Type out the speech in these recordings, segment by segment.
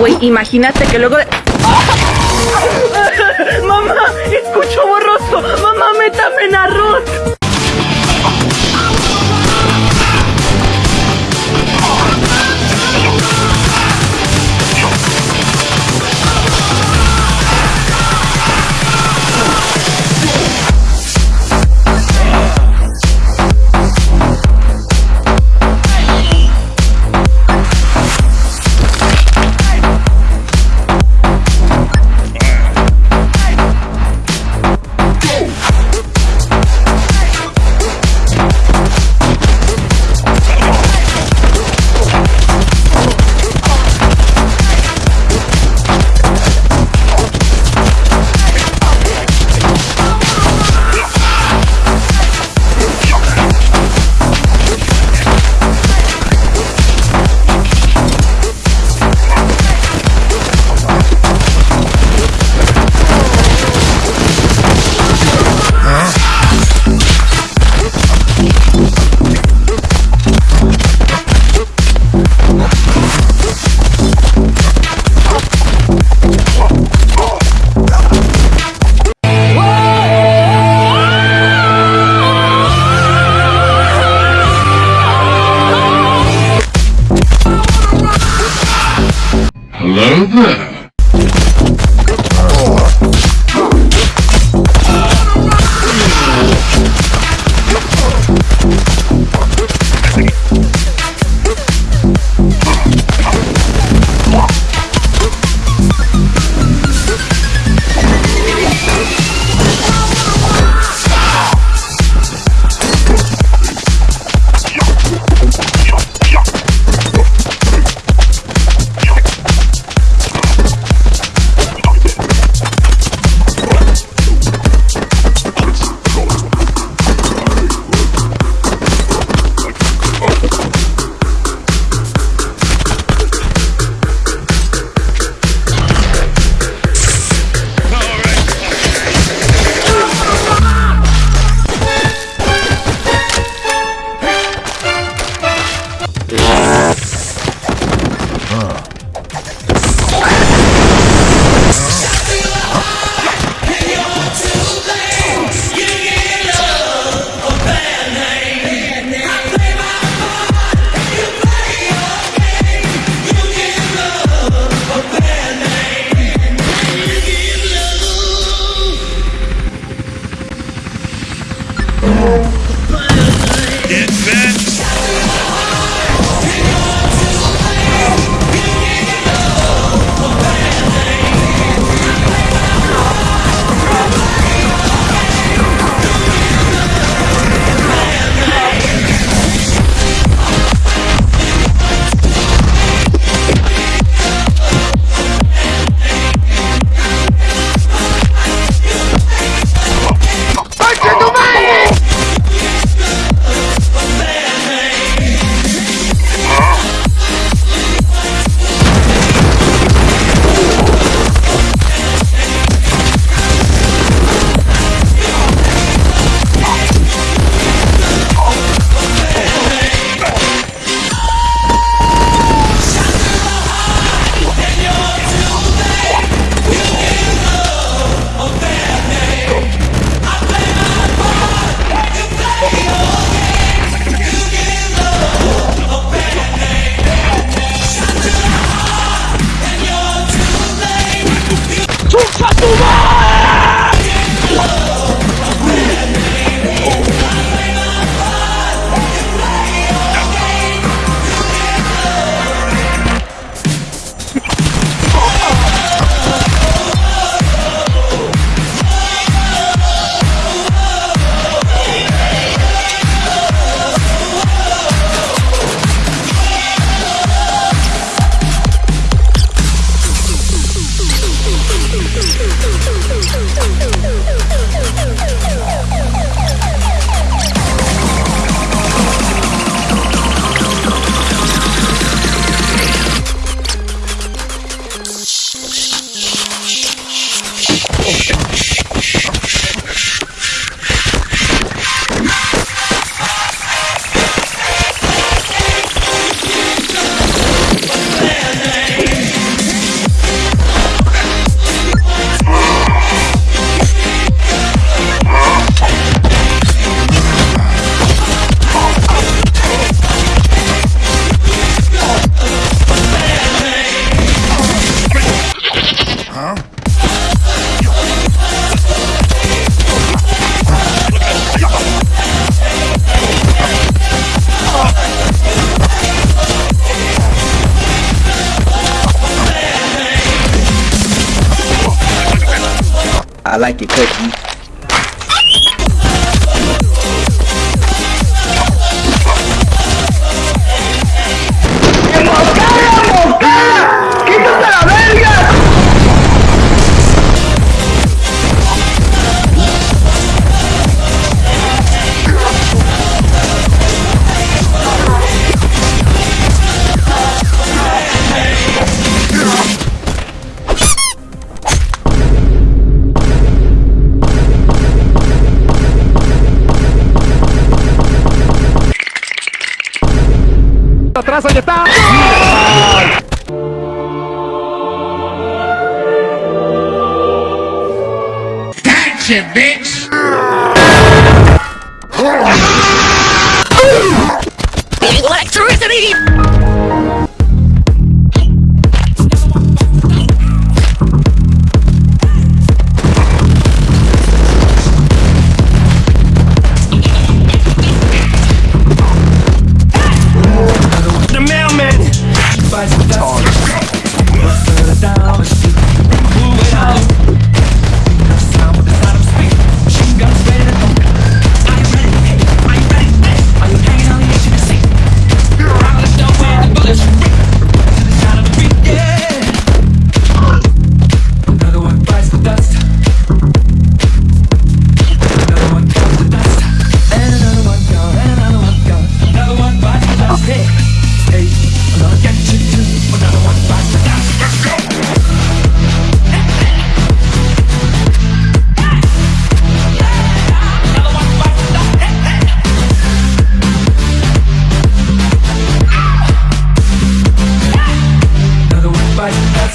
güey, imagínate que luego. ¡Mamá! ¡Escucho borroso! ¡Mamá, métame en arroz! Hello there. like it cause you ¡Electricity!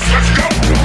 Let's go.